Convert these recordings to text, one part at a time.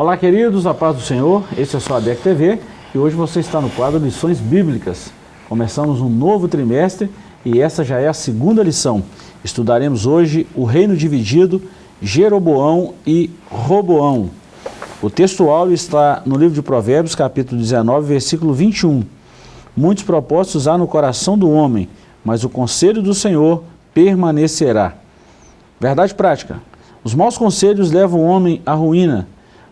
Olá, queridos, a paz do Senhor. Esse é o sua ADEC TV e hoje você está no quadro Lições Bíblicas. Começamos um novo trimestre e essa já é a segunda lição. Estudaremos hoje o reino dividido, Jeroboão e Roboão. O texto está no livro de Provérbios, capítulo 19, versículo 21. Muitos propósitos há no coração do homem, mas o conselho do Senhor permanecerá. Verdade prática. Os maus conselhos levam o homem à ruína,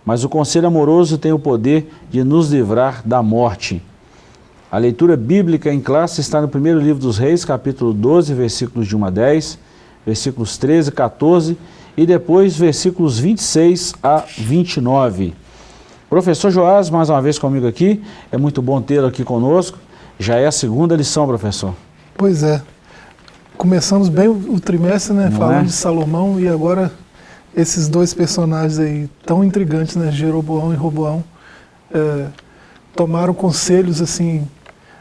mas o conselho amoroso tem o poder de nos livrar da morte. A leitura bíblica em classe está no primeiro livro dos reis, capítulo 12, versículos de 1 a 10, versículos 13 e 14, e depois versículos 26 a 29. Professor Joás, mais uma vez comigo aqui, é muito bom tê-lo aqui conosco. Já é a segunda lição, professor. Pois é. Começamos bem o trimestre, né, Não falando é? de Salomão, e agora esses dois personagens aí tão intrigantes, né, Jeroboão e Roboão, é, tomaram conselhos assim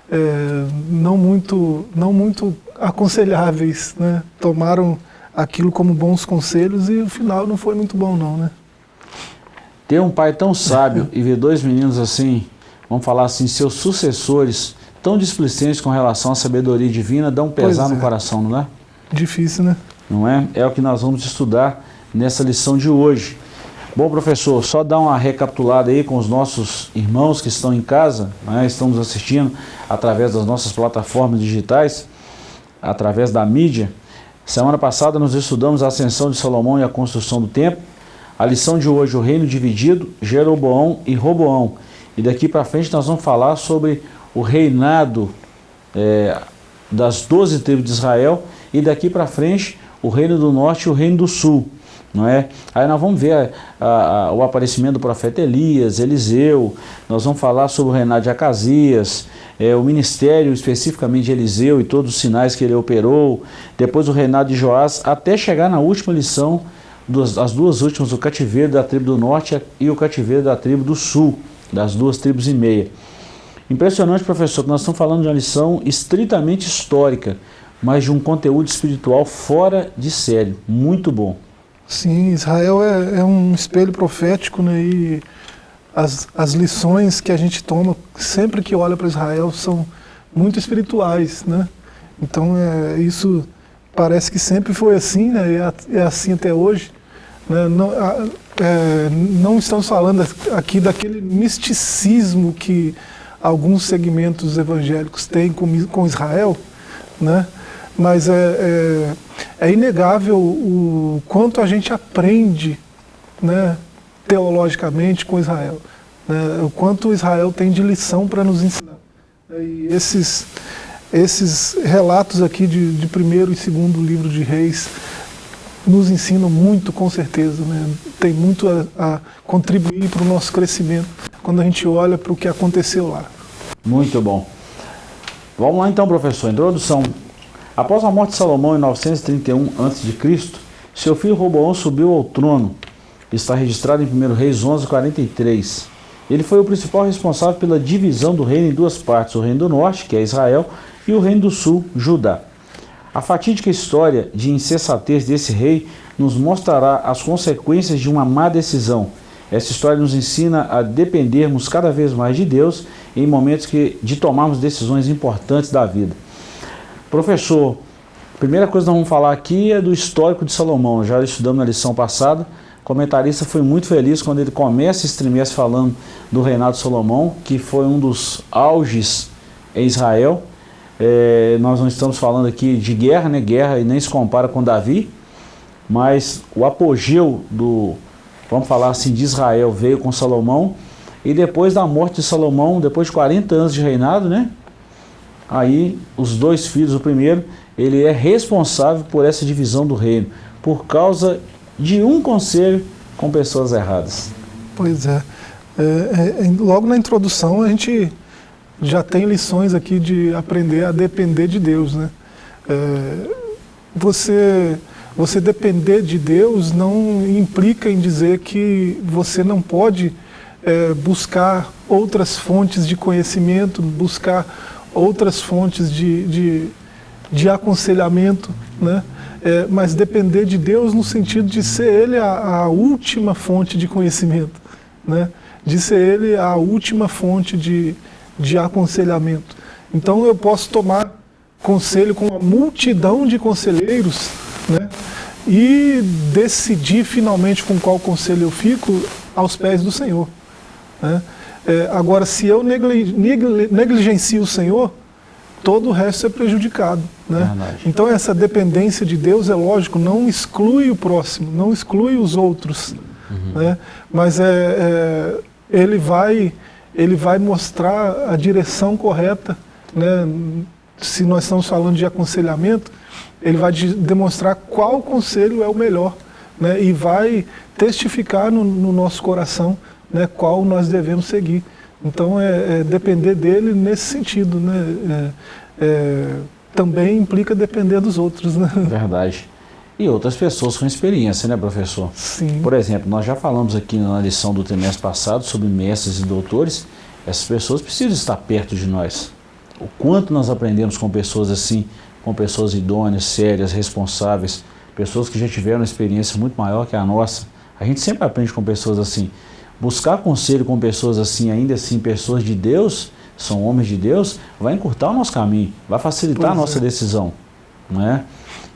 é, não muito não muito aconselháveis, né? Tomaram aquilo como bons conselhos e o final não foi muito bom não, né? Ter um pai tão sábio e ver dois meninos assim, vamos falar assim, seus sucessores tão displicentes com relação à sabedoria divina, dá um pesar no é. coração, não é? Difícil, né? Não é? É o que nós vamos estudar nessa lição de hoje. Bom, professor, só dar uma recapitulada aí com os nossos irmãos que estão em casa, né, estamos assistindo através das nossas plataformas digitais, através da mídia. Semana passada nós estudamos a ascensão de Salomão e a construção do templo. A lição de hoje, o reino dividido, Jeroboão e Roboão. E daqui para frente nós vamos falar sobre o reinado é, das doze tribos de Israel e daqui para frente o reino do norte e o reino do sul não é? Aí nós vamos ver a, a, o aparecimento do profeta Elias, Eliseu, nós vamos falar sobre o reinado de Acasias, é, o ministério especificamente de Eliseu e todos os sinais que ele operou, depois o reinado de Joás, até chegar na última lição, as duas últimas, o cativeiro da tribo do norte e o cativeiro da tribo do sul, das duas tribos e meia. Impressionante, professor, que nós estamos falando de uma lição estritamente histórica, mas de um conteúdo espiritual fora de série. Muito bom. Sim, Israel é, é, um espelho profético, né? E as, as lições que a gente toma sempre que olha para Israel são muito espirituais, né? Então é, isso parece que sempre foi assim, né? E é, é assim até hoje. Né? Não, é, não estamos falando aqui daquele misticismo que alguns segmentos evangélicos têm com, com Israel, né? Mas é, é, é inegável o quanto a gente aprende né, teologicamente com Israel, né, o quanto Israel tem de lição para nos ensinar. E esses, esses relatos aqui de, de primeiro e segundo livro de Reis nos ensinam muito, com certeza. Né? Tem muito a, a contribuir para o nosso crescimento quando a gente olha para o que aconteceu lá. Muito bom. Vamos lá então, professor. Introdução. Após a morte de Salomão em 931 a.C., seu filho Roboão subiu ao trono. Está registrado em 1 Reis 11:43. Ele foi o principal responsável pela divisão do reino em duas partes, o reino do norte, que é Israel, e o reino do sul, Judá. A fatídica história de insensatez desse rei nos mostrará as consequências de uma má decisão. Essa história nos ensina a dependermos cada vez mais de Deus em momentos que, de tomarmos decisões importantes da vida. Professor, a primeira coisa que nós vamos falar aqui é do histórico de Salomão. Já estudamos na lição passada. O comentarista foi muito feliz quando ele começa esse trimestre falando do reinado de Salomão, que foi um dos auges em Israel. É, nós não estamos falando aqui de guerra, né? Guerra e nem se compara com Davi, mas o apogeu do, vamos falar assim, de Israel veio com Salomão, e depois da morte de Salomão, depois de 40 anos de reinado, né? Aí os dois filhos, o primeiro, ele é responsável por essa divisão do reino, por causa de um conselho com pessoas erradas. Pois é. é, é logo na introdução a gente já tem lições aqui de aprender a depender de Deus. Né? É, você, você depender de Deus não implica em dizer que você não pode é, buscar outras fontes de conhecimento, buscar outras fontes de, de, de aconselhamento, né? É, mas depender de Deus no sentido de ser Ele a, a última fonte de conhecimento. né, de ser ele a última fonte de, de aconselhamento. Então eu posso tomar conselho com uma multidão de conselheiros né, e decidir finalmente com qual conselho eu fico aos pés do Senhor. Né. É, agora, se eu negligencio o Senhor, todo o resto é prejudicado. Né? Então essa dependência de Deus, é lógico, não exclui o próximo, não exclui os outros. Uhum. Né? Mas é, é, ele, vai, ele vai mostrar a direção correta. Né? Se nós estamos falando de aconselhamento, ele vai de, demonstrar qual conselho é o melhor. Né? E vai testificar no, no nosso coração né, qual nós devemos seguir. Então, é, é depender dele nesse sentido, né? É, é, também implica depender dos outros, né? Verdade. E outras pessoas com experiência, né, professor? Sim. Por exemplo, nós já falamos aqui na lição do trimestre passado sobre mestres e doutores. Essas pessoas precisam estar perto de nós. O quanto nós aprendemos com pessoas assim, com pessoas idôneas, sérias, responsáveis, pessoas que já tiveram uma experiência muito maior que a nossa. A gente sempre aprende com pessoas assim buscar conselho com pessoas assim, ainda assim, pessoas de Deus, são homens de Deus, vai encurtar o nosso caminho, vai facilitar pois a nossa é. decisão. Não é?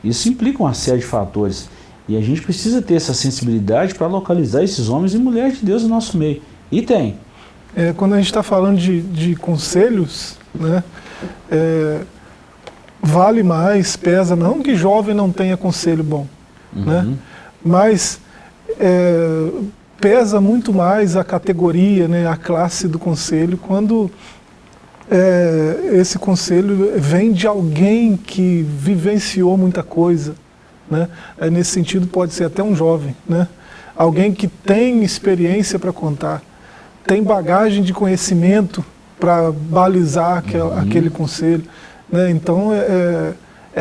Isso implica uma série de fatores. E a gente precisa ter essa sensibilidade para localizar esses homens e mulheres de Deus no nosso meio. E tem. É, quando a gente está falando de, de conselhos, né, é, vale mais, pesa, não que jovem não tenha conselho bom, né, uhum. né, mas é, pesa muito mais a categoria, né, a classe do conselho, quando é, esse conselho vem de alguém que vivenciou muita coisa. Né? É, nesse sentido, pode ser até um jovem. Né? Alguém que tem experiência para contar, tem bagagem de conhecimento para balizar aquel, uhum. aquele conselho. Né? Então, é, é,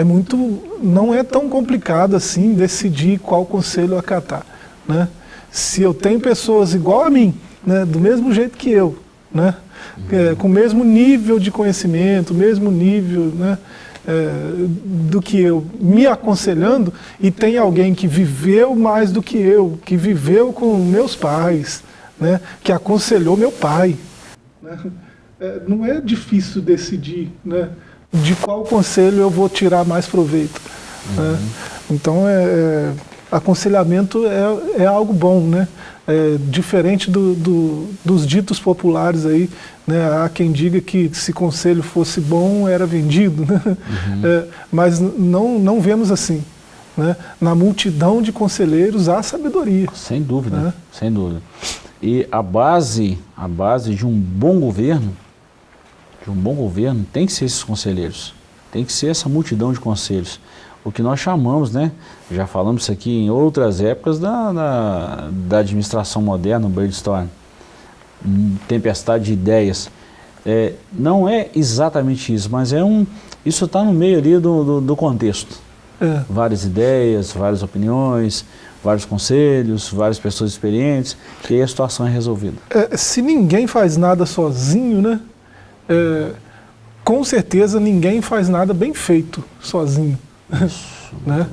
é muito, não é tão complicado assim decidir qual conselho acatar. Né? Se eu tenho pessoas igual a mim, né, do mesmo jeito que eu, né, é, com o mesmo nível de conhecimento, o mesmo nível né, é, do que eu, me aconselhando, e tem alguém que viveu mais do que eu, que viveu com meus pais, né, que aconselhou meu pai. Né, é, não é difícil decidir né, de qual conselho eu vou tirar mais proveito. Né. Uhum. Então, é, é aconselhamento é, é algo bom, né? É, diferente do, do, dos ditos populares aí, né? há quem diga que se conselho fosse bom era vendido, né? Uhum. É, mas não, não vemos assim. Né? Na multidão de conselheiros há sabedoria. Sem dúvida, né? sem dúvida. E a base, a base de um bom governo, de um bom governo, tem que ser esses conselheiros, tem que ser essa multidão de conselhos o que nós chamamos, né, já falamos isso aqui em outras épocas da, da, da administração moderna, o brainstorm, tempestade de ideias. É, não é exatamente isso, mas é um, isso está no meio ali do, do, do contexto. É. Várias ideias, várias opiniões, vários conselhos, várias pessoas experientes, e aí a situação é resolvida. É, se ninguém faz nada sozinho, né, é, com certeza ninguém faz nada bem feito sozinho. Isso, né?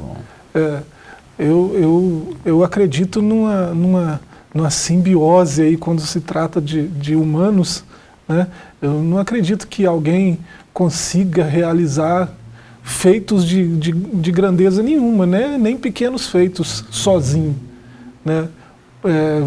É, eu, eu, eu acredito numa, numa, numa simbiose aí quando se trata de, de humanos. Né? Eu não acredito que alguém consiga realizar feitos de, de, de grandeza nenhuma, né? nem pequenos feitos sozinho. Né? É,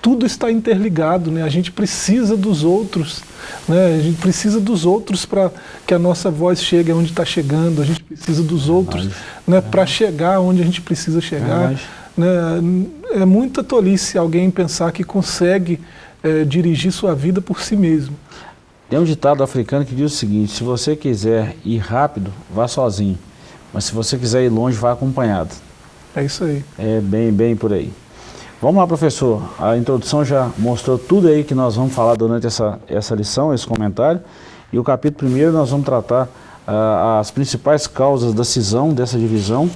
tudo está interligado, né? a gente precisa dos outros, né? a gente precisa dos outros para que a nossa voz chegue onde está chegando, a gente precisa dos outros né? para chegar onde a gente precisa chegar. Né? É muita tolice alguém pensar que consegue é, dirigir sua vida por si mesmo. Tem um ditado africano que diz o seguinte, se você quiser ir rápido, vá sozinho, mas se você quiser ir longe, vá acompanhado. É isso aí. É bem, bem por aí. Vamos lá, professor. A introdução já mostrou tudo aí que nós vamos falar durante essa, essa lição, esse comentário. E o capítulo primeiro nós vamos tratar uh, as principais causas da cisão, dessa divisão.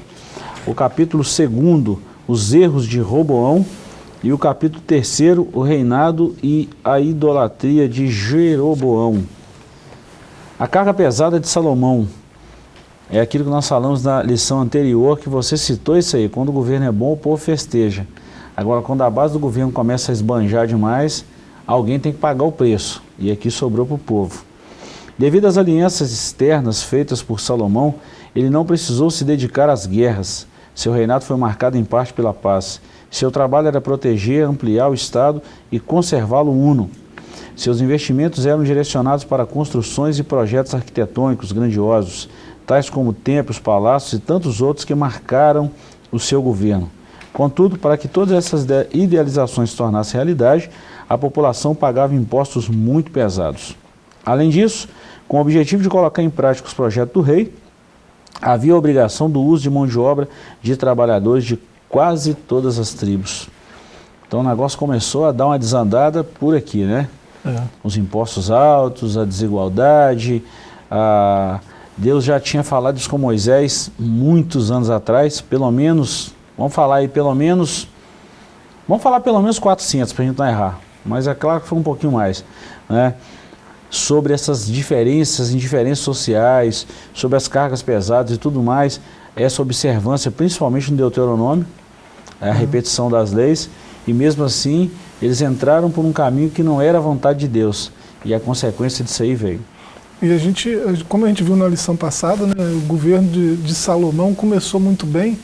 O capítulo segundo, os erros de Roboão. E o capítulo terceiro, o reinado e a idolatria de Jeroboão. A carga pesada de Salomão. É aquilo que nós falamos na lição anterior, que você citou isso aí. Quando o governo é bom, o povo festeja. Agora, quando a base do governo começa a esbanjar demais, alguém tem que pagar o preço. E aqui sobrou para o povo. Devido às alianças externas feitas por Salomão, ele não precisou se dedicar às guerras. Seu reinado foi marcado em parte pela paz. Seu trabalho era proteger, ampliar o Estado e conservá-lo uno. Seus investimentos eram direcionados para construções e projetos arquitetônicos grandiosos, tais como templos, palácios e tantos outros que marcaram o seu governo. Contudo, para que todas essas idealizações se tornassem realidade, a população pagava impostos muito pesados. Além disso, com o objetivo de colocar em prática os projetos do rei, havia a obrigação do uso de mão de obra de trabalhadores de quase todas as tribos. Então o negócio começou a dar uma desandada por aqui, né? É. Os impostos altos, a desigualdade, a... Deus já tinha falado isso com Moisés muitos anos atrás, pelo menos, vamos falar aí pelo menos, vamos falar pelo menos 400 para a gente não errar, mas é claro que foi um pouquinho mais, né? sobre essas diferenças, indiferenças sociais, sobre as cargas pesadas e tudo mais, essa observância, principalmente no Deuteronômio, a uhum. repetição das leis, e mesmo assim eles entraram por um caminho que não era a vontade de Deus, e a consequência disso aí veio. E a gente, como a gente viu na lição passada, né, o governo de, de Salomão começou muito bem,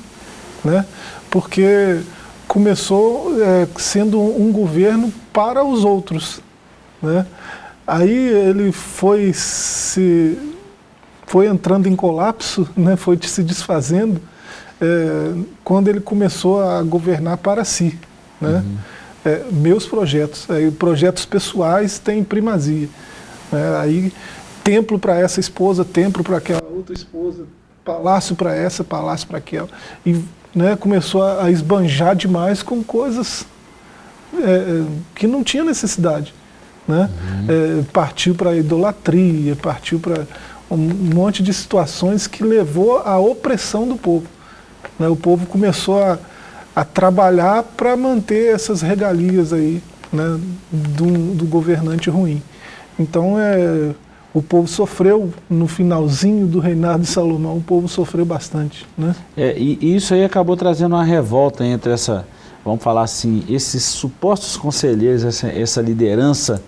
né, porque começou é, sendo um governo para os outros. Né? Aí ele foi se foi entrando em colapso, né, foi se desfazendo, é, quando ele começou a governar para si. Né? Uhum. É, meus projetos, é, projetos pessoais têm primazia. Né? Aí, templo para essa esposa, templo para aquela outra esposa, palácio para essa, palácio para aquela. E né, começou a, a esbanjar demais com coisas é, é, que não tinha necessidade né? Uhum. É, partiu para a idolatria, partiu para um monte de situações que levou à opressão do povo. Né? O povo começou a, a trabalhar para manter essas regalias aí né? do, do governante ruim. Então é, o povo sofreu no finalzinho do reinado de Salomão, o povo sofreu bastante. Né? É, e isso aí acabou trazendo uma revolta entre essa, vamos falar assim, esses supostos conselheiros, essa, essa liderança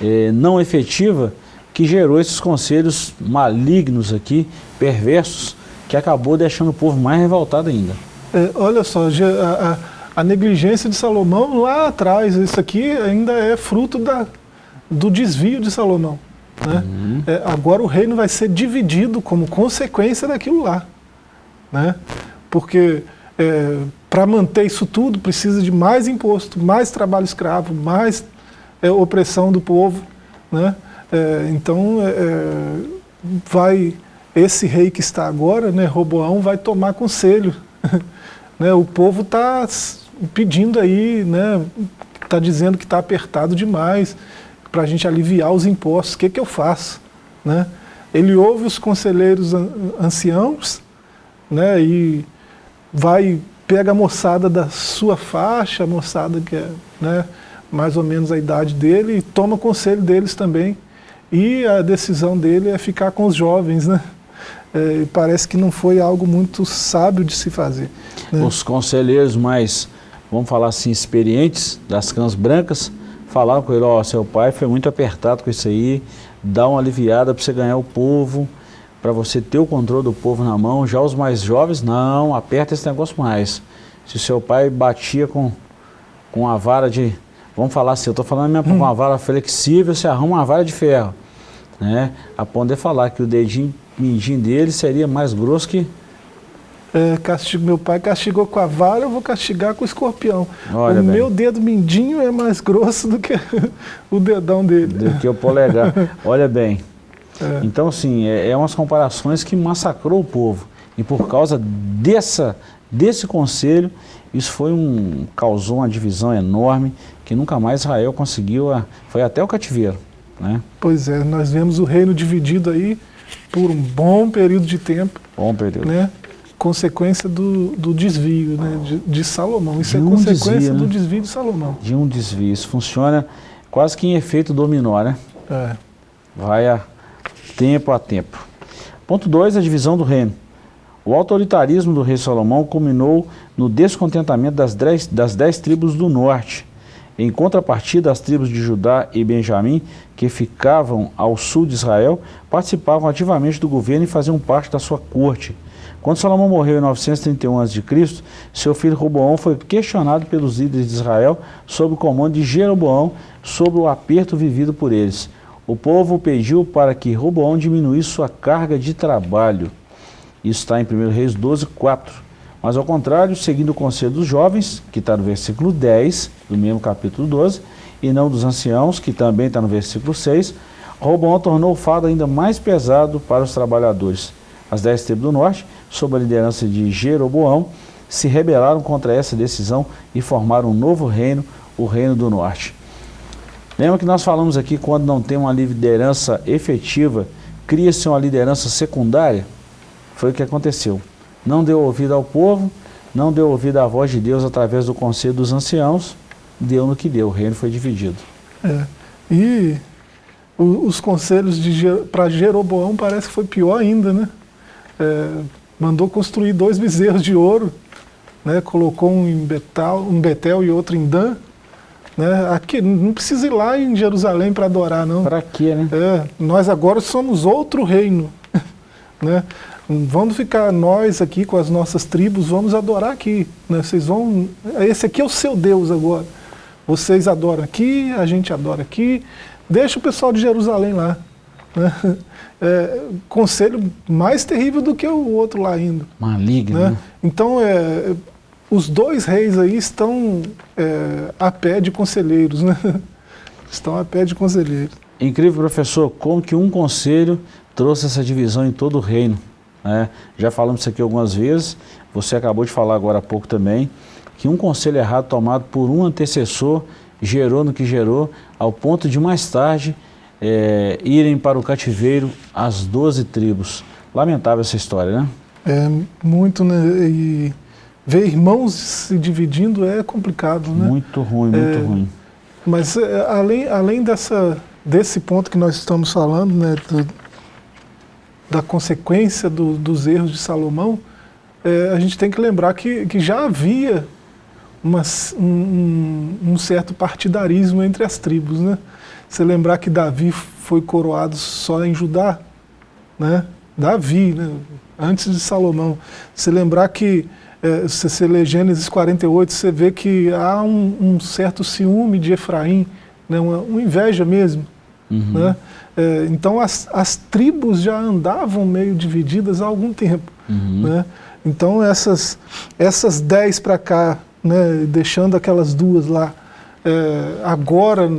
é, não efetiva que gerou esses conselhos malignos aqui, perversos, que acabou deixando o povo mais revoltado ainda. É, olha só, a, a, a, negligência de Salomão lá atrás, isso aqui ainda é fruto da, do desvio de Salomão. Né? Uhum. É, agora o reino vai ser dividido como consequência daquilo lá. Né? Porque é, para manter isso tudo precisa de mais imposto, mais trabalho escravo, mais é, opressão do povo. Né? É, então, é, é, vai esse rei que está agora, né, Roboão, vai tomar conselho. né? O povo está pedindo aí, né, está dizendo que está apertado demais para a gente aliviar os impostos. O que, que eu faço? Né? Ele ouve os conselheiros anciãos né, e vai, pega a moçada da sua faixa, a moçada que é, né, mais ou menos a idade dele e toma conselho deles também. E a decisão dele é ficar com os jovens, né? É, parece que não foi algo muito sábio de se fazer. Né? Os conselheiros mais, vamos falar assim, experientes das cãs brancas, falaram com ele, ó, oh, seu pai foi muito apertado com isso aí, dá uma aliviada para você ganhar o povo, para você ter o controle do povo na mão. Já os mais jovens, não, aperta esse negócio mais. Se seu pai batia com, com a vara de Vamos falar assim, eu estou falando minha, hum. uma vara flexível, você arruma uma vara de ferro. Né? A poder falar que o dedinho mindinho dele seria mais grosso que... É, castigo, meu pai castigou com a vara, eu vou castigar com o escorpião. Olha o bem. meu dedo mindinho é mais grosso do que o dedão dele. Do que o polegar. Olha bem. É. Então, assim, é, é umas comparações que massacrou o povo. E por causa dessa, desse conselho, isso foi um, causou uma divisão enorme que nunca mais Israel conseguiu, a, foi até o cativeiro. Né? Pois é, nós vemos o reino dividido aí por um bom período de tempo. Bom período. Né? Consequência do, do desvio né? de, de Salomão. Isso de é um consequência desvio, do né? desvio de Salomão. De um desvio. Isso funciona quase que em efeito dominó, né? É. Vai a tempo a tempo. Ponto 2, a divisão do reino. O autoritarismo do rei Salomão culminou no descontentamento das dez, das dez tribos do norte. Em contrapartida, as tribos de Judá e Benjamim, que ficavam ao sul de Israel, participavam ativamente do governo e faziam parte da sua corte. Quando Salomão morreu em 931 a.C., seu filho Roboão foi questionado pelos líderes de Israel sob o comando de Jeroboão sobre o aperto vivido por eles. O povo pediu para que Roboão diminuísse sua carga de trabalho. Isso está em 1 Reis 12, 4. Mas ao contrário, seguindo o conselho dos jovens, que está no versículo 10, do mesmo capítulo 12, e não dos anciãos, que também está no versículo 6, Roboão tornou o fado ainda mais pesado para os trabalhadores. As dez tribos do norte sob a liderança de Jeroboão, se rebelaram contra essa decisão e formaram um novo reino, o Reino do Norte. Lembra que nós falamos aqui, quando não tem uma liderança efetiva, cria-se uma liderança secundária? Foi o que aconteceu. Não deu ouvido ao povo, não deu ouvido à voz de Deus através do conselho dos anciãos, deu no que deu, o reino foi dividido. É. E os conselhos para Jeroboão parece que foi pior ainda, né? É, mandou construir dois bezerros de ouro, né, colocou um em Betel, um Betel e outro em Dan. Né, aqui, não precisa ir lá em Jerusalém para adorar, não. Para quê, né? É, nós agora somos outro reino. né? Vamos ficar nós aqui com as nossas tribos, vamos adorar aqui. Né? Vocês vão, esse aqui é o seu Deus agora. Vocês adoram aqui, a gente adora aqui. Deixa o pessoal de Jerusalém lá. Né? é, conselho mais terrível do que o outro lá indo. Maligno. Né? né? Então, é, os dois reis aí estão é, a pé de conselheiros, né? Estão a pé de conselheiros. Incrível, professor, como que um conselho trouxe essa divisão em todo o reino. Né? Já falamos isso aqui algumas vezes, você acabou de falar agora há pouco também, que um conselho errado tomado por um antecessor gerou no que gerou, ao ponto de mais tarde é, irem para o cativeiro as doze tribos. Lamentável essa história, né? É muito, né? E ver irmãos se dividindo é complicado, né? Muito ruim, muito é, ruim. Mas é, além, além dessa, desse ponto que nós estamos falando, né, do, da consequência do, dos erros de Salomão, é, a gente tem que lembrar que, que já havia uma, um, um certo partidarismo entre as tribos, né? Você lembrar que Davi foi coroado só em Judá, né? Davi, né? antes de Salomão. Você lembrar que, é, se você lê Gênesis 48, você vê que há um, um certo ciúme de Efraim, né? uma, uma inveja mesmo. Uhum. Né? É, então as, as tribos já andavam meio divididas há algum tempo. Uhum. Né? Então essas, essas dez para cá, né, deixando aquelas duas lá, é, agora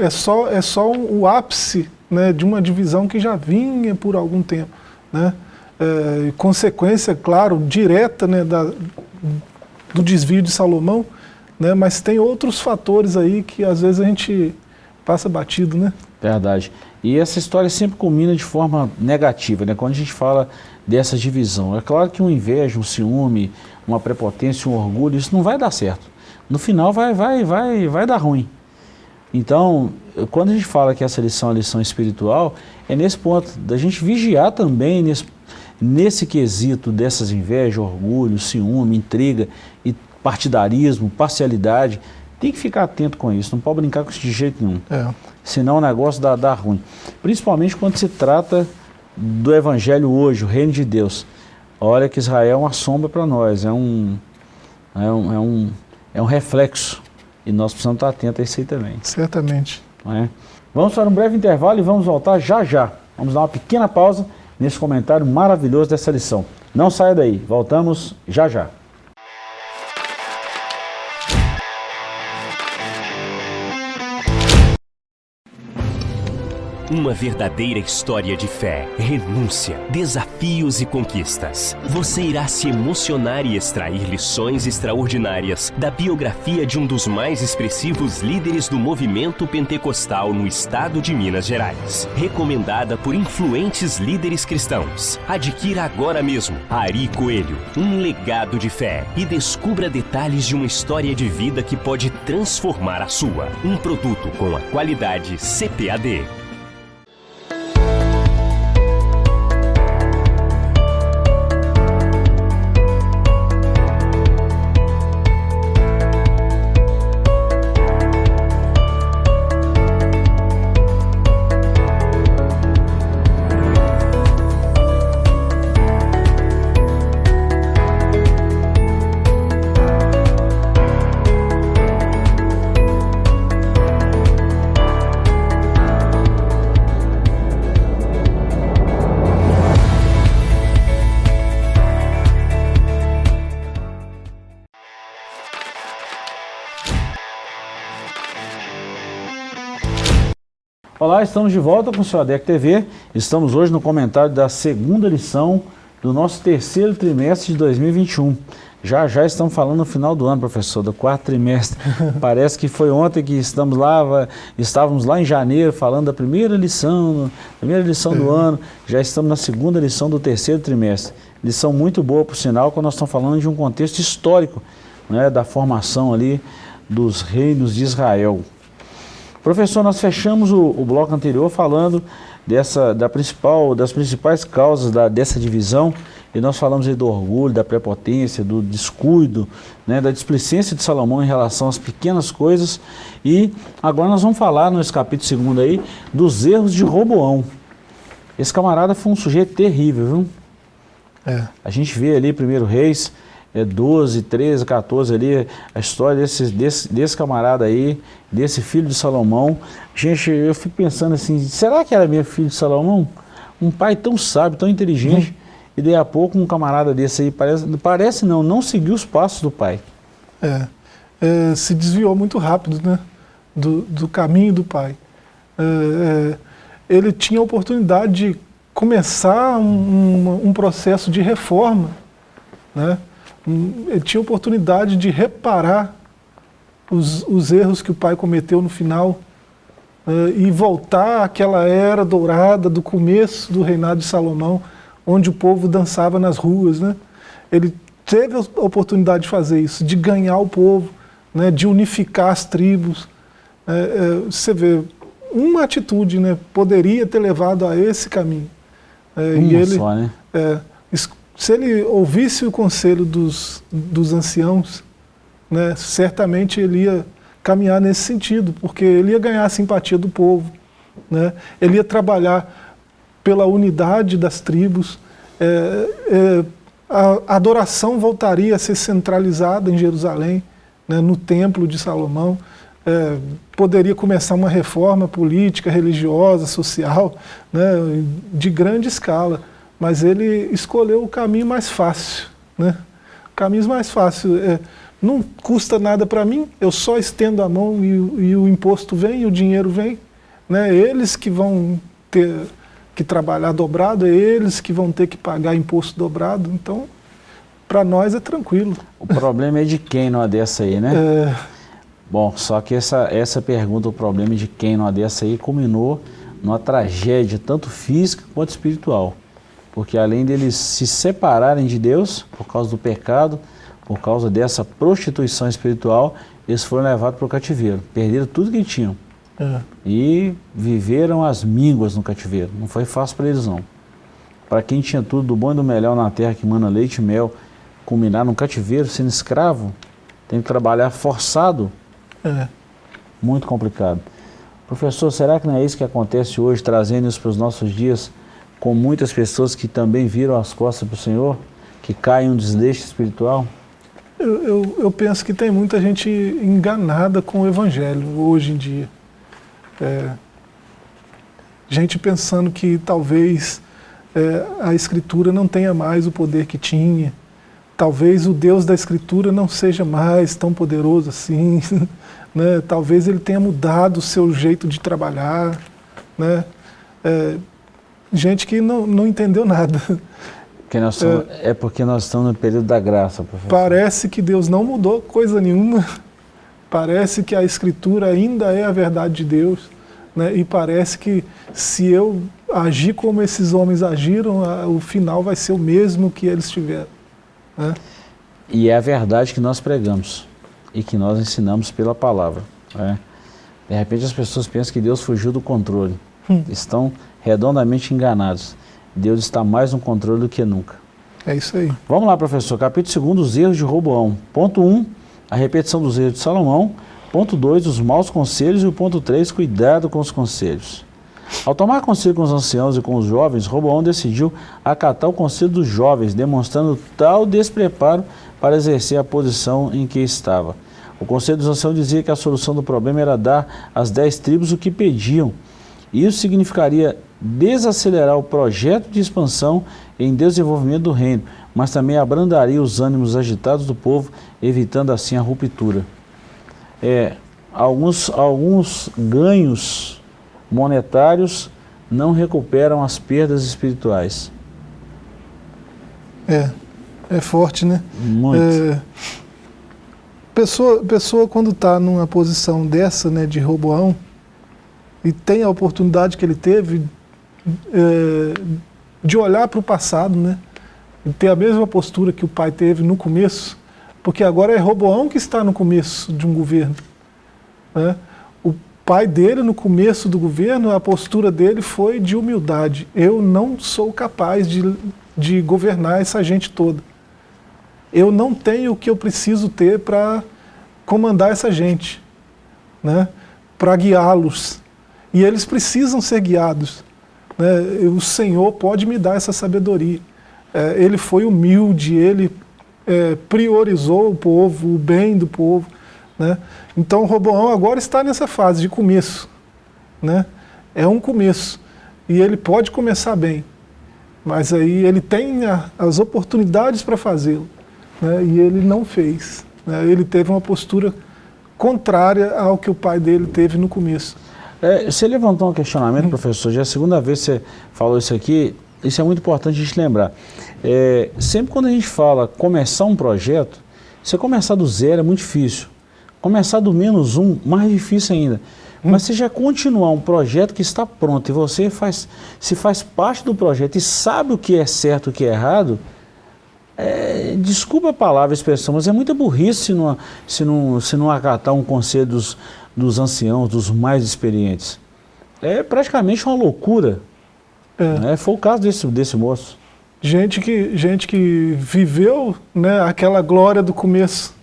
é só, é só o ápice né, de uma divisão que já vinha por algum tempo. Né? É, consequência, claro, direta né, da, do desvio de Salomão, né, mas tem outros fatores aí que às vezes a gente passa batido. Né? Verdade. E essa história sempre culmina de forma negativa, né? quando a gente fala dessa divisão. É claro que um inveja, um ciúme, uma prepotência, um orgulho, isso não vai dar certo. No final vai, vai, vai, vai dar ruim. Então, quando a gente fala que essa lição é lição espiritual, é nesse ponto da gente vigiar também nesse, nesse quesito dessas invejas, orgulho, ciúme, intriga e partidarismo, parcialidade. Tem que ficar atento com isso, não pode brincar com isso de jeito nenhum. É. Senão o negócio dá, dá ruim. Principalmente quando se trata do evangelho hoje, o reino de Deus. Olha que Israel é uma sombra para nós, é um, é um, é um, é um reflexo e nós precisamos estar atentos a isso aí também. Certamente. É? Vamos para um breve intervalo e vamos voltar já já. Vamos dar uma pequena pausa nesse comentário maravilhoso dessa lição. Não saia daí, voltamos já já. Uma verdadeira história de fé, renúncia, desafios e conquistas. Você irá se emocionar e extrair lições extraordinárias da biografia de um dos mais expressivos líderes do movimento pentecostal no estado de Minas Gerais. Recomendada por influentes líderes cristãos. Adquira agora mesmo Ari Coelho, um legado de fé e descubra detalhes de uma história de vida que pode transformar a sua. Um produto com a qualidade CPAD. Olá, estamos de volta com o seu ADEC TV. Estamos hoje no comentário da segunda lição do nosso terceiro trimestre de 2021. Já já estamos falando no final do ano, professor, do quarto trimestre. Parece que foi ontem que estamos lá, estávamos lá em janeiro falando da primeira lição, primeira lição do é. ano. Já estamos na segunda lição do terceiro trimestre. Lição muito boa, por sinal, quando nós estamos falando de um contexto histórico, né, da formação ali dos reinos de Israel. Professor, nós fechamos o, o bloco anterior falando dessa, da principal, das principais causas da, dessa divisão, e nós falamos aí do orgulho, da prepotência, do descuido, né, da displicência de Salomão em relação às pequenas coisas, e agora nós vamos falar nesse capítulo segundo aí, dos erros de Roboão. Esse camarada foi um sujeito terrível, viu? É. A gente vê ali, primeiro Reis, é, 12, 13, 14 ali, a história desse, desse, desse camarada aí, desse filho de Salomão. Gente, eu fico pensando assim, será que era meu filho de Salomão? Um pai tão sábio, tão inteligente, hum. e daí a pouco um camarada desse aí, parece, parece não, não seguiu os passos do pai. É, é se desviou muito rápido, né, do, do caminho do pai. É, é ele tinha a oportunidade de começar um, um, um processo de reforma, né, ele tinha oportunidade de reparar os, os erros que o pai cometeu no final uh, e voltar àquela era dourada do começo do reinado de Salomão, onde o povo dançava nas ruas. Né? Ele teve a oportunidade de fazer isso, de ganhar o povo, né, de unificar as tribos. É, é, você vê, uma atitude né, poderia ter levado a esse caminho. É, uma e ele, só, né? Se ele ouvisse o conselho dos, dos anciãos, né, certamente ele ia caminhar nesse sentido, porque ele ia ganhar a simpatia do povo, né, ele ia trabalhar pela unidade das tribos, é, é, a adoração voltaria a ser centralizada em Jerusalém, né, no templo de Salomão, é, poderia começar uma reforma política, religiosa, social, né, de grande escala mas ele escolheu o caminho mais fácil. Né? O caminho mais fácil é, não custa nada para mim, eu só estendo a mão e, e, o imposto vem, e o dinheiro vem. Né? Eles que vão ter que trabalhar dobrado, é eles que vão ter que pagar imposto dobrado, então para nós é tranquilo. O problema é de quem numa dessa aí, né? É... Bom, só que essa, essa pergunta, o problema é de quem numa dessa aí, culminou numa tragédia tanto física quanto espiritual porque além deles se separarem de Deus por causa do pecado, por causa dessa prostituição espiritual, eles foram levados para o cativeiro, perderam tudo que tinham. É. E viveram as mínguas no cativeiro. Não foi fácil para eles não. Para quem tinha tudo do bom e do melhor na terra, que manda leite e mel, culminar no cativeiro, sendo escravo, tem que trabalhar forçado. É. Muito complicado. Professor, será que não é isso que acontece hoje, trazendo isso para os nossos dias? Com muitas pessoas que também viram as costas para o Senhor, que caem um desleixo espiritual? Eu, eu, eu, penso que tem muita gente enganada com o Evangelho hoje em dia. É, gente pensando que talvez é, a Escritura não tenha mais o poder que tinha, talvez o Deus da Escritura não seja mais tão poderoso assim, né? talvez ele tenha mudado o seu jeito de trabalhar. Né? É, gente que não, não entendeu nada. Que nós somos, é, é, porque nós estamos no período da graça, professor. Parece que Deus não mudou coisa nenhuma. Parece que a Escritura ainda é a verdade de Deus. Né? E parece que se eu agir como esses homens agiram, o final vai ser o mesmo que eles tiveram. Né? E é a verdade que nós pregamos e que nós ensinamos pela palavra. Né? De repente as pessoas pensam que Deus fugiu do controle. Estão redondamente enganados. Deus está mais no controle do que nunca. É isso aí. Vamos lá, professor. Capítulo 2, os erros de Roboão. Ponto 1, um, a repetição dos erros de Salomão. Ponto 2, os maus conselhos. E o ponto 3, cuidado com os conselhos. Ao tomar conselho com os anciãos e com os jovens, Roboão decidiu acatar o conselho dos jovens, demonstrando tal despreparo para exercer a posição em que estava. O conselho dos anciãos dizia que a solução do problema era dar às dez tribos o que pediam. Isso significaria desacelerar o projeto de expansão em desenvolvimento do reino, mas também abrandaria os ânimos agitados do povo, evitando assim a ruptura. É, alguns, alguns ganhos monetários não recuperam as perdas espirituais. É, é forte, né? Muito. É, pessoa, pessoa quando está numa posição dessa, né, de Roboão, e tem a oportunidade que ele teve é, de olhar para o passado, né, e ter a mesma postura que o pai teve no começo, porque agora é Roboão que está no começo de um governo. Né? O pai dele, no começo do governo, a postura dele foi de humildade. Eu não sou capaz de, de governar essa gente toda. Eu não tenho o que eu preciso ter para comandar essa gente, né? para guiá-los. E eles precisam ser guiados. Né? O Senhor pode me dar essa sabedoria. É, ele foi humilde, ele é, priorizou o povo, o bem do povo. Né? Então Roboão agora está nessa fase de começo. Né? É um começo. E ele pode começar bem. Mas aí ele tem a, as oportunidades para fazê-lo. Né? E ele não fez. Né? Ele teve uma postura contrária ao que o pai dele teve no começo. É, você levantou um questionamento, hum. professor, já é a segunda vez que você falou isso aqui, isso é muito importante a gente lembrar. É, sempre quando a gente fala começar um projeto, você começar do zero é muito difícil. Começar do menos um, mais difícil ainda. Hum. Mas você já continuar um projeto que está pronto e você faz, se faz parte do projeto e sabe o que é certo e o que é errado, é, desculpa a palavra, a expressão, mas é muita burrice se não, se não, se não acatar um conselho dos, dos anciãos, dos mais experientes. É praticamente uma loucura. É. Né? Foi o caso desse, desse moço. Gente que, gente que viveu né, aquela glória do começo,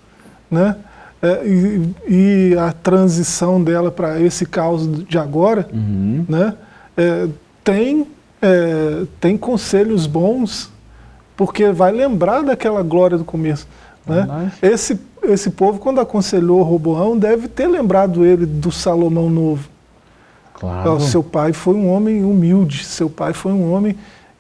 né? É, e, e, a transição dela para esse caos de agora, uhum. né? É, tem, é, tem conselhos bons porque vai lembrar daquela glória do começo. Né? Esse, esse povo, quando aconselhou Roboão, deve ter lembrado ele do Salomão Novo. Claro. Seu pai foi um homem humilde, seu pai foi um homem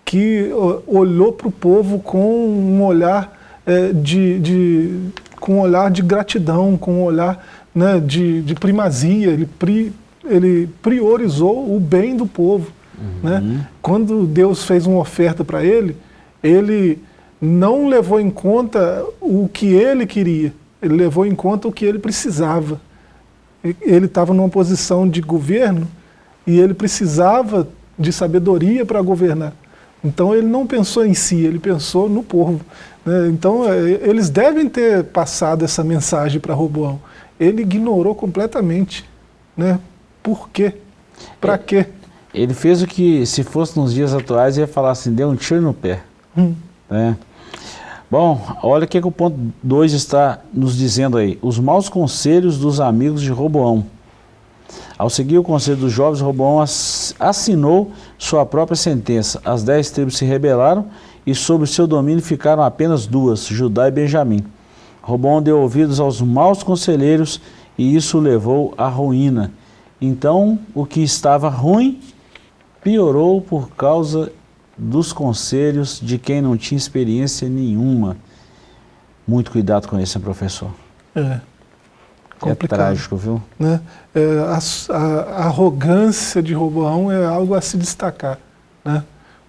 que olhou para o povo com um olhar é, de, de, com um olhar de gratidão, com um olhar né, de, de primazia, ele, pri, ele priorizou o bem do povo. Né? Uhum. Né? Quando Deus fez uma oferta para ele, ele não levou em conta o que ele queria, ele levou em conta o que ele precisava. Ele estava numa posição de governo e ele precisava de sabedoria para governar. Então ele não pensou em si, ele pensou no povo. Né? Então é, eles devem ter passado essa mensagem para Roboão. Ele ignorou completamente. Né? Por quê? Para quê? Ele fez o que, se fosse nos dias atuais, ia falar assim, deu um tiro no pé. Hum. É. Bom, olha o que, que o ponto 2 está nos dizendo aí. Os maus conselhos dos amigos de Roboão. Ao seguir o conselho dos jovens, Roboão assinou sua própria sentença. As dez tribos se rebelaram e sob seu domínio ficaram apenas duas, Judá e Benjamim. Roboão deu ouvidos aos maus conselheiros e isso levou à ruína. Então, o que estava ruim piorou por causa dos conselhos de quem não tinha experiência nenhuma. Muito cuidado com isso, professor. É. Complicado, é trágico, viu? Né? É, a, a, a, arrogância de Roboão é algo a se destacar. Né?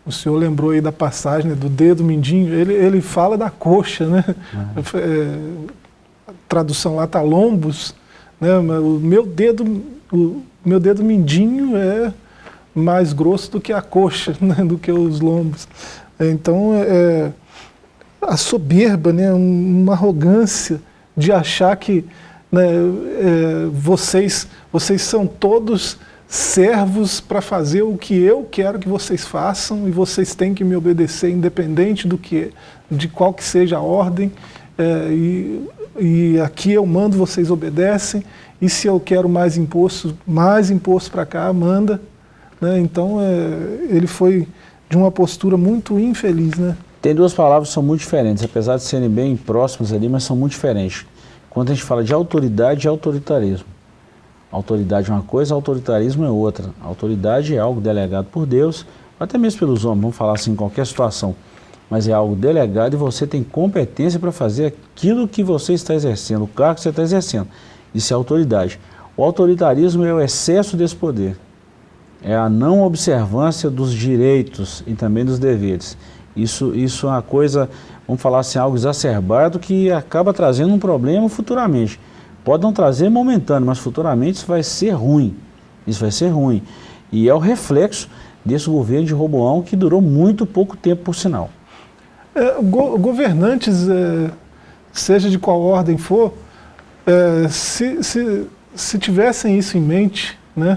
O senhor lembrou aí da passagem né, do dedo mindinho, ele, ele fala da coxa, né? É. É, a tradução lá está lombos, né? o meu dedo, o meu dedo mindinho é mais grosso do que a coxa, né, do que os lombos. Então, é, a soberba, né, uma arrogância de achar que né, é, vocês, vocês são todos servos para fazer o que eu quero que vocês façam e vocês têm que me obedecer independente do que, de qual que seja a ordem. É, e, e aqui eu mando, vocês obedecem. E se eu quero mais imposto, mais imposto para cá, manda. Né? Então, é, ele foi de uma postura muito infeliz. Né? Tem duas palavras que são muito diferentes, apesar de serem bem próximas ali, mas são muito diferentes. Quando a gente fala de autoridade e autoritarismo. Autoridade é uma coisa, autoritarismo é outra. Autoridade é algo delegado por Deus, até mesmo pelos homens, vamos falar assim em qualquer situação. Mas é algo delegado e você tem competência para fazer aquilo que você está exercendo, o cargo que você está exercendo. Isso é autoridade. O autoritarismo é o excesso desse poder é a não observância dos direitos e também dos deveres. Isso, isso é uma coisa, vamos falar assim, algo exacerbado que acaba trazendo um problema futuramente. Pode não trazer momentâneo, mas futuramente isso vai ser ruim. Isso vai ser ruim. E é o reflexo desse governo de Roboão que durou muito pouco tempo, por sinal. É, go governantes, é, seja de qual ordem for, é, se, se, se tivessem isso em mente, né,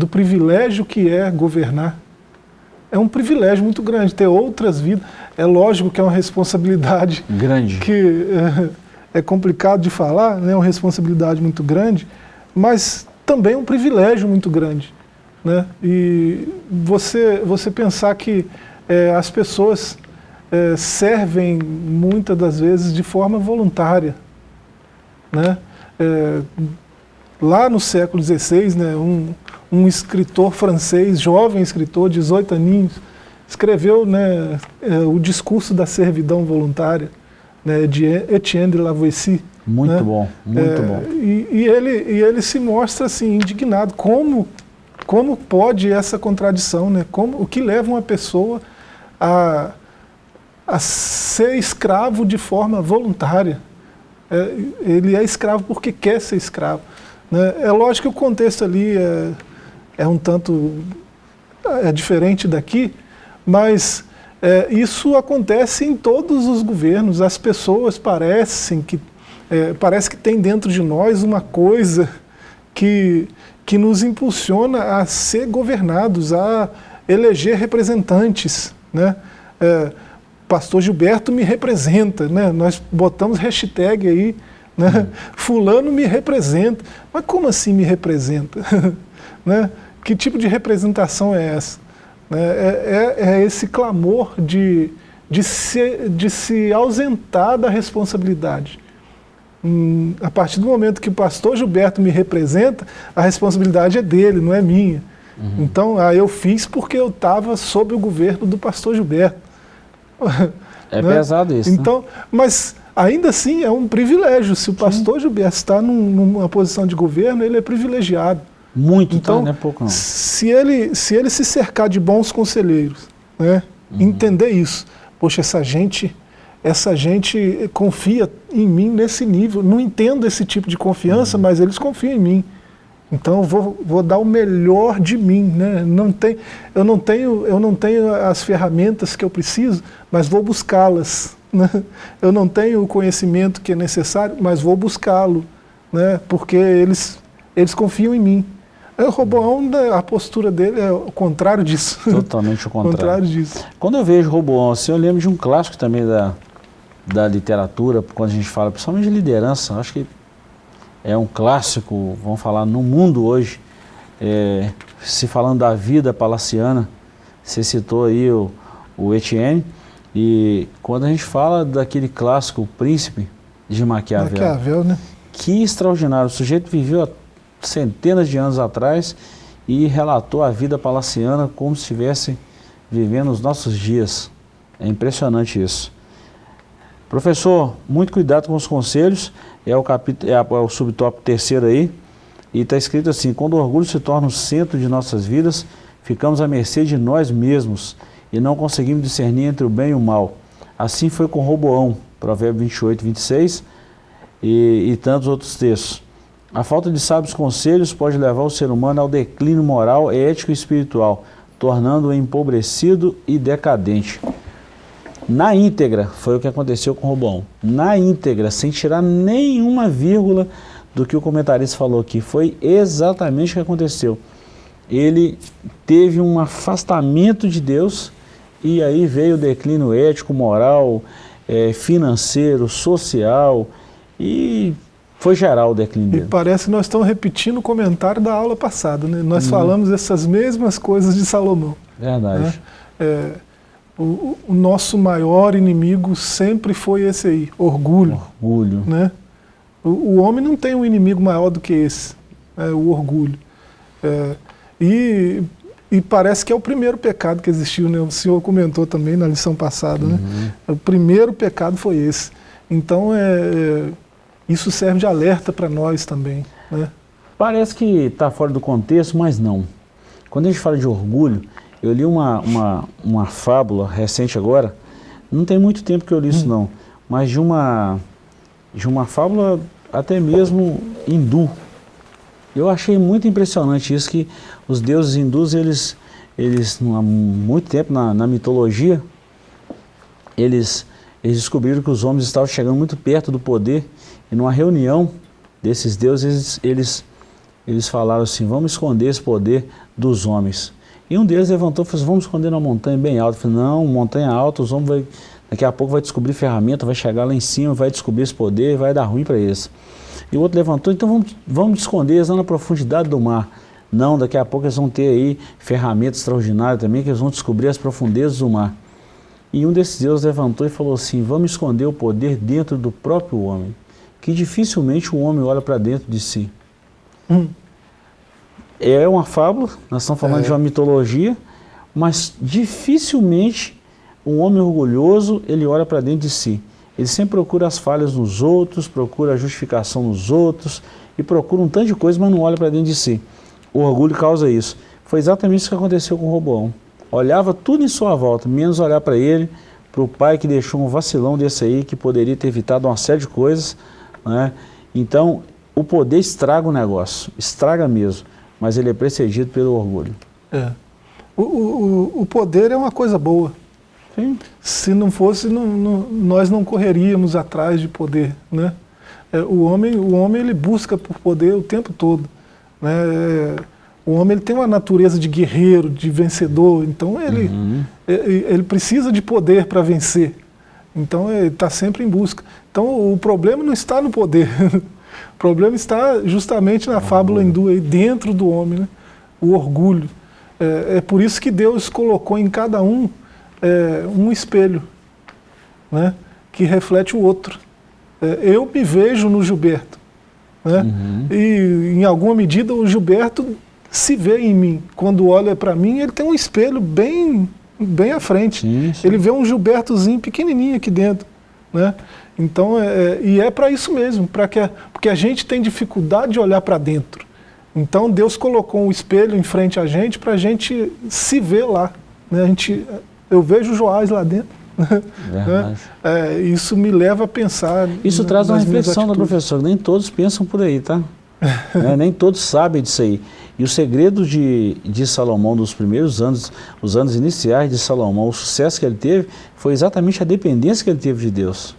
do privilégio que é governar, é um privilégio muito grande, ter outras vidas. É lógico que é uma responsabilidade grande que é, é complicado de falar, né, é uma responsabilidade muito grande, mas também é um privilégio muito grande. Né? E você, você pensar que é, as pessoas é, servem muitas das vezes de forma voluntária. Né? É, lá no século XVI, né, um, um escritor francês, jovem escritor, 18 aninhos, escreveu né, é, o discurso da servidão voluntária né, de Etienne de Lavoisier. Muito né? bom, muito é, bom. E, e, ele, e ele se mostra assim, indignado. Como, como pode essa contradição? Né? Como, o que leva uma pessoa a, a ser escravo de forma voluntária? É, ele é escravo porque quer ser escravo. Né? É lógico que o contexto ali é, é um tanto é diferente daqui, mas é, isso acontece em todos os governos. As pessoas parecem que é, parece que tem dentro de nós uma coisa que, que nos impulsiona a ser governados, a eleger representantes. Né? É, Pastor Gilberto me representa, né? nós botamos hashtag aí, né? Fulano me representa. Mas como assim me representa? né? Que tipo de representação é essa? Né? É, é, é esse clamor de, de, se, de se ausentar da responsabilidade. Hum, a partir do momento que o pastor Gilberto me representa, a responsabilidade é dele, não é minha. Uhum. Então, ah, eu fiz porque eu estava sob o governo do pastor Gilberto. É né? pesado isso. Né? Então, né? mas ainda assim é um privilégio. Se o pastor Sim. Gilberto está num, numa posição de governo, ele é privilegiado. Muito, então, tá, não é pouco não. Se ele, se ele se cercar de bons conselheiros, né, uhum. entender isso, poxa, essa gente essa gente confia em mim nesse nível. Não entendo esse tipo de confiança, uhum. mas eles confiam em mim. Então eu vou, vou dar o melhor de mim. Né? Não tem, eu, não tenho, eu não tenho as ferramentas que eu preciso, mas vou buscá-las. Né? Eu não tenho o conhecimento que é necessário, mas vou buscá-lo, né? porque eles, eles confiam em mim. O Roboão, né, a postura dele é o contrário disso. Totalmente o contrário. contrário disso. Quando eu vejo Roboão assim, eu lembro de um clássico também da, da literatura, quando a gente fala principalmente de liderança, acho que é um clássico, vamos falar, no mundo hoje, é, se falando da vida palaciana, você citou aí o, o Etienne, e quando a gente fala daquele clássico, Príncipe de Maquiavel, Maquiavel né? que extraordinário, o sujeito viveu há centenas de anos atrás e relatou a vida palaciana como se estivesse vivendo os nossos dias. É impressionante isso. Professor, muito cuidado com os conselhos, é o, capítulo, é, é o subtópico terceiro aí, e está escrito assim, quando o orgulho se torna o centro de nossas vidas, ficamos à mercê de nós mesmos e não conseguimos discernir entre o bem e o mal. Assim foi com Roboão, Provérbio 28, 26 e, e tantos outros textos. A falta de sábios conselhos pode levar o ser humano ao declínio moral, ético e espiritual, tornando-o empobrecido e decadente na íntegra, foi o que aconteceu com o Robão. Na íntegra, sem tirar nenhuma vírgula do que o comentarista falou aqui. Foi exatamente o que aconteceu. Ele teve um afastamento de Deus e aí veio o declínio ético, moral, é, financeiro, social e foi geral o declínio dele. E parece que nós estamos repetindo o comentário da aula passada. Né? Nós hum. falamos essas mesmas coisas de Salomão. Verdade. Né? É, o, o, nosso maior inimigo sempre foi esse aí, orgulho. Orgulho. Né? O, o homem não tem um inimigo maior do que esse, é, o orgulho. É, e, e parece que é o primeiro pecado que existiu, né? o senhor comentou também na lição passada. Né? Uhum. Né? O primeiro pecado foi esse. Então, é, é isso serve de alerta para nós também. Né? Parece que está fora do contexto, mas não. Quando a gente fala de orgulho, eu li uma, uma, uma fábula recente agora, não tem muito tempo que eu li isso hum. não, mas de uma, de uma fábula até mesmo hindu. Eu achei muito impressionante isso, que os deuses hindus, eles, eles há muito tempo na, na mitologia, eles, eles descobriram que os homens estavam chegando muito perto do poder, e numa reunião desses deuses, eles, eles, eles falaram assim, vamos esconder esse poder dos homens. E um deles levantou e falou assim, vamos esconder numa montanha bem alta. Eu falei, não, montanha alta, os homens daqui a pouco vai descobrir ferramenta, vai chegar lá em cima, vai descobrir esse poder, vai dar ruim para eles. E o outro levantou, então vamos, vamos esconder eles lá na profundidade do mar. Não, daqui a pouco eles vão ter aí ferramentas extraordinárias também, que eles vão descobrir as profundezas do mar. E um desses deuses levantou e falou assim, vamos esconder o poder dentro do próprio homem, que dificilmente o homem olha para dentro de si. Hum. É uma fábula, nós estamos falando é. de uma mitologia, mas dificilmente um homem orgulhoso, ele olha para dentro de si. Ele sempre procura as falhas nos outros, procura a justificação nos outros e procura um tanto de coisa, mas não olha para dentro de si. O orgulho causa isso. Foi exatamente isso que aconteceu com Roboão. Olhava tudo em sua volta, menos olhar para ele, para o pai que deixou um vacilão desse aí, que poderia ter evitado uma série de coisas. Né? Então, o poder estraga o negócio, estraga mesmo mas ele é precedido pelo orgulho. É. O, o, o poder é uma coisa boa. Sim. Se não fosse, não, não, nós não correríamos atrás de poder. Né? É, o, homem, o homem ele busca por poder o tempo todo. Né? É, o homem ele tem uma natureza de guerreiro, de vencedor, então ele, uhum. ele, ele precisa de poder para vencer. Então ele está sempre em busca. Então o problema não está no poder, O problema está justamente na fábula hindu, aí, dentro do homem, né? o orgulho. É, é, por isso que Deus colocou em cada um é, um espelho, né? que reflete o outro. É, eu me vejo no Gilberto. Né? Uhum. E, em alguma medida, o Gilberto se vê em mim. Quando olha para mim, ele tem um espelho bem, bem à frente. Sim, sim. Ele vê um Gilbertozinho pequenininho aqui dentro. Né? Então, é, é e é para isso mesmo, para que a, porque a gente tem dificuldade de olhar para dentro. Então Deus colocou um espelho em frente a gente para a gente se ver lá. Né? A gente, eu vejo Joás lá dentro. Né? É, isso me leva a pensar. Isso traz uma reflexão da professora. Nem todos pensam por aí, tá? é, nem todos sabem disso aí. E o segredo de, de Salomão, dos primeiros anos, os anos iniciais de Salomão, o sucesso que ele teve, foi exatamente a dependência que ele teve de Deus.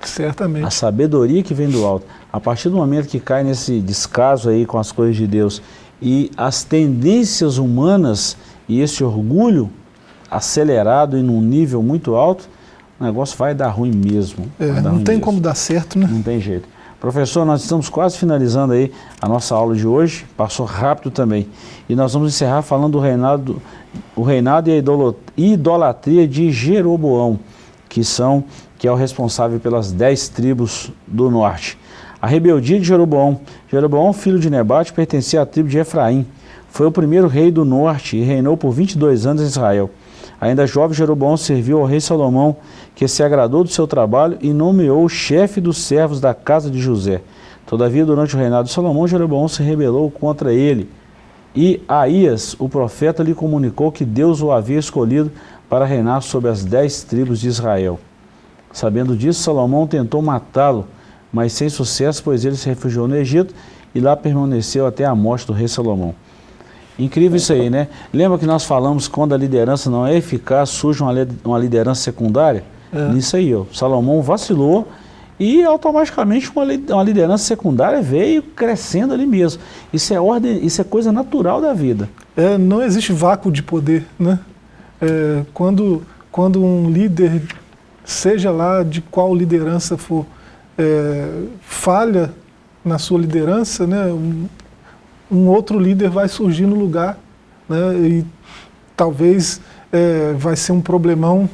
Certamente. A sabedoria que vem do alto. A partir do momento que cai nesse descaso aí com as coisas de Deus e as tendências humanas e esse orgulho acelerado e num nível muito alto, o negócio vai dar ruim mesmo. É, não ruim tem mesmo. como dar certo, né? Não tem jeito. Professor, nós estamos quase finalizando aí a nossa aula de hoje, passou rápido também. E nós vamos encerrar falando do reinado, o reinado e a idolatria de Jeroboão, que são que é o responsável pelas dez tribos do norte. A rebeldia de Jeroboão. Jeroboão, filho de Nebate, pertencia à tribo de Efraim. Foi o primeiro rei do norte e reinou por 22 anos em Israel. Ainda jovem, Jeroboão serviu ao rei Salomão, que se agradou do seu trabalho e nomeou chefe dos servos da casa de José. Todavia, durante o reinado de Salomão, Jeroboão se rebelou contra ele. E Aías, o profeta, lhe comunicou que Deus o havia escolhido para reinar sobre as dez tribos de Israel. Sabendo disso, Salomão tentou matá-lo, mas sem sucesso, pois ele se refugiou no Egito e lá permaneceu até a morte do rei Salomão. Incrível isso aí, né? Lembra que nós falamos quando a liderança não é eficaz, surge uma, liderança secundária? É. Nisso aí, ó. Salomão vacilou e automaticamente uma, uma liderança secundária veio crescendo ali mesmo. Isso é ordem, isso é coisa natural da vida. É, não existe vácuo de poder, né? É, quando, quando um líder seja lá de qual liderança for, é, falha na sua liderança, né, um, um, outro líder vai surgir no lugar né, e talvez é, vai ser um problemão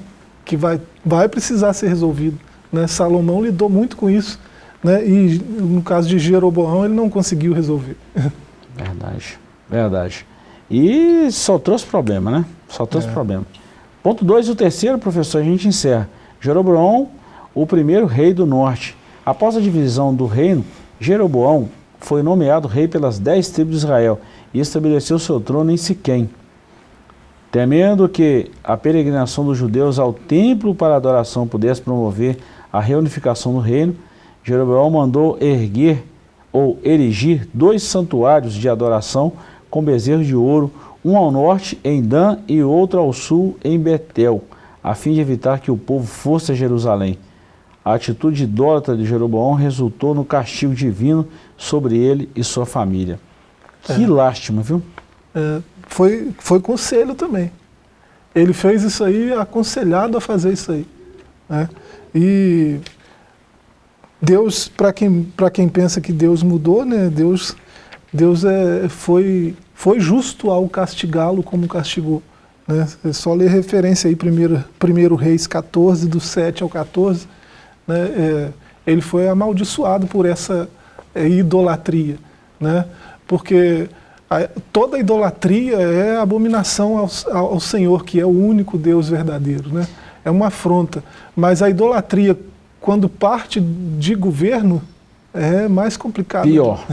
que vai, vai precisar ser resolvido. Né? Salomão lidou muito com isso né, e no caso de Jeroboão ele não conseguiu resolver. Verdade, verdade. E só trouxe problema, né? Só trouxe é. problema. Ponto 2 e o terceiro, professor, a gente encerra. Jeroboão, o primeiro rei do norte. Após a divisão do reino, Jeroboão foi nomeado rei pelas dez tribos de Israel e estabeleceu seu trono em Siquém. Temendo que a peregrinação dos judeus ao templo para adoração pudesse promover a reunificação do reino, Jeroboão mandou erguer ou erigir dois santuários de adoração com bezerros de ouro, um ao norte em Dan e outro ao sul em Betel, a fim de evitar que o povo fosse a Jerusalém. A atitude idólatra de Jeroboão resultou no castigo divino sobre ele e sua família. Que é. lástima, viu? É, foi, foi conselho também. Ele fez isso aí aconselhado a fazer isso aí. Né? E Deus, para quem, quem pensa que Deus mudou, né, Deus, Deus é, foi, foi justo ao castigá-lo como castigou. Né? É só ler referência aí, 1 Reis 14, do 7 ao 14, né? É, ele foi amaldiçoado por essa é, idolatria. Né? Porque a, toda idolatria é abominação ao, ao Senhor, que é o único Deus verdadeiro. Né? É uma afronta. Mas a idolatria, quando parte de governo, é mais complicado. Pior.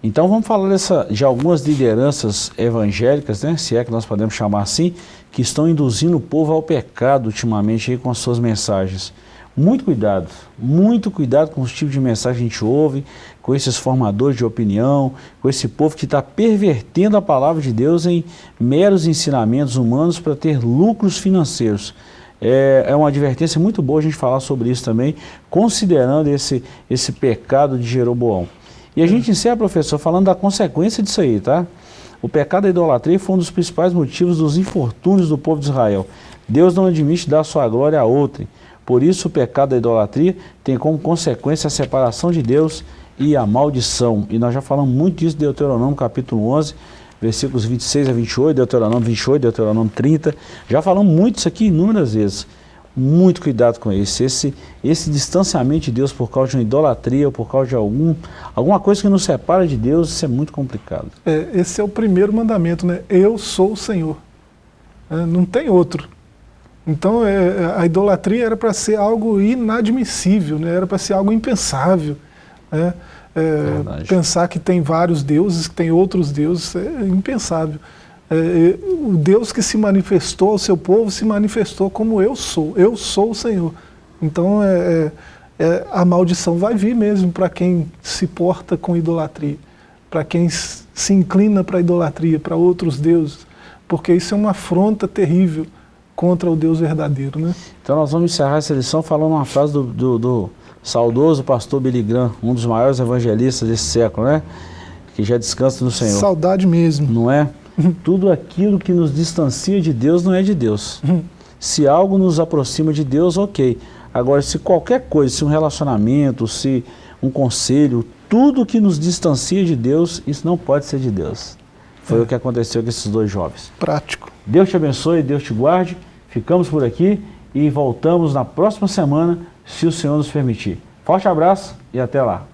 Então vamos falar dessa, de algumas lideranças evangélicas, né, se é que nós podemos chamar assim, que estão induzindo o povo ao pecado ultimamente aí com as suas mensagens. Muito cuidado, muito cuidado com os tipos de mensagem que a gente ouve, com esses formadores de opinião, com esse povo que está pervertendo a palavra de Deus em meros ensinamentos humanos para ter lucros financeiros. É, é, uma advertência muito boa a gente falar sobre isso também, considerando esse, esse pecado de Jeroboão. E a gente encerra, professor, falando da consequência disso aí, tá? O pecado da idolatria foi um dos principais motivos dos infortúnios do povo de Israel. Deus não admite dar sua glória a outrem. Por isso o pecado da idolatria tem como consequência a separação de Deus e a maldição. E nós já falamos muito disso em Deuteronômio capítulo 11, versículos 26 a 28, Deuteronômio 28, Deuteronômio 30. Já falamos muito isso aqui inúmeras vezes. Muito cuidado com isso. Esse, esse distanciamento de Deus por causa de uma idolatria ou por causa de algum, alguma coisa que nos separa de Deus, isso é muito complicado. É, esse é o primeiro mandamento, né? Eu sou o Senhor. É, não tem outro. Então é, é, a idolatria era para ser algo inadmissível, né? era para ser algo impensável. Né? É, pensar que tem vários deuses, que tem outros deuses, é impensável. É, é, o Deus que se manifestou ao seu povo se manifestou como eu sou, eu sou o Senhor. Então é, é a maldição vai vir mesmo para quem se porta com idolatria, para quem se inclina para a idolatria, para outros deuses, porque isso é uma afronta terrível contra o Deus verdadeiro. Né? Então nós vamos encerrar essa lição falando uma frase do, do, do saudoso pastor Billy Graham, um dos maiores evangelistas desse século, né? Que já descansa no Senhor. Saudade mesmo. Não é? Tudo aquilo que nos distancia de Deus não é de Deus. se algo nos aproxima de Deus, ok. Agora, se qualquer coisa, se um relacionamento, se um conselho, tudo que nos distancia de Deus, isso não pode ser de Deus. Foi é. o que aconteceu com esses dois jovens. Prático. Deus te abençoe, Deus te guarde. Ficamos por aqui e voltamos na próxima semana, se o Senhor nos permitir. Forte abraço e até lá.